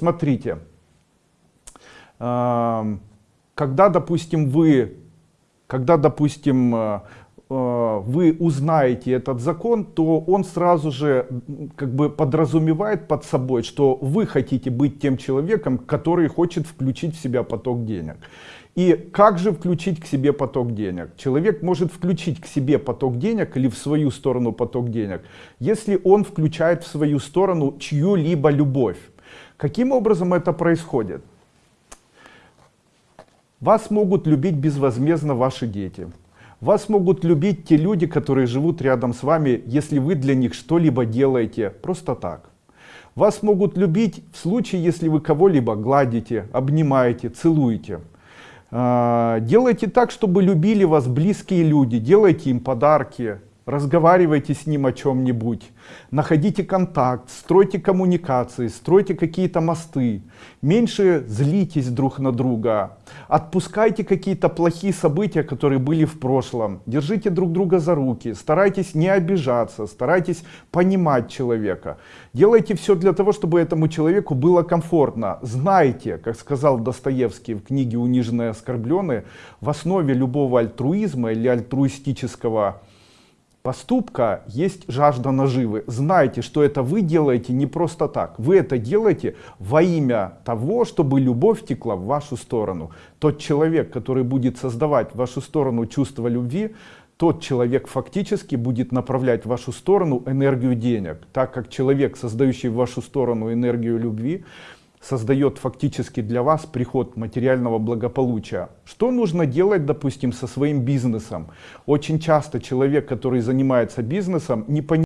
Смотрите, э, когда, допустим, вы, когда, допустим, э, э, вы узнаете этот закон, то он сразу же как бы подразумевает под собой, что вы хотите быть тем человеком, который хочет включить в себя поток денег. И как же включить к себе поток денег? Человек может включить к себе поток денег или в свою сторону поток денег, если он включает в свою сторону чью-либо любовь. Каким образом это происходит? Вас могут любить безвозмездно ваши дети. Вас могут любить те люди, которые живут рядом с вами, если вы для них что-либо делаете просто так. Вас могут любить в случае, если вы кого-либо гладите, обнимаете, целуете. А, делайте так, чтобы любили вас близкие люди, делайте им подарки, разговаривайте с ним о чем-нибудь, находите контакт, стройте коммуникации, стройте какие-то мосты, меньше злитесь друг на друга, отпускайте какие-то плохие события, которые были в прошлом, держите друг друга за руки, старайтесь не обижаться, старайтесь понимать человека, делайте все для того, чтобы этому человеку было комфортно, знайте, как сказал Достоевский в книге «Униженные и оскорбленные», в основе любого альтруизма или альтруистического поступка есть жажда наживы. Знайте, что это вы делаете не просто так. Вы это делаете во имя того, чтобы любовь текла в вашу сторону. Тот человек, который будет создавать в вашу сторону чувство любви, тот человек фактически будет направлять в вашу сторону энергию денег. Так как человек, создающий в вашу сторону энергию любви, создает фактически для вас приход материального благополучия. Что нужно делать, допустим, со своим бизнесом? Очень часто человек, который занимается бизнесом, не понимает,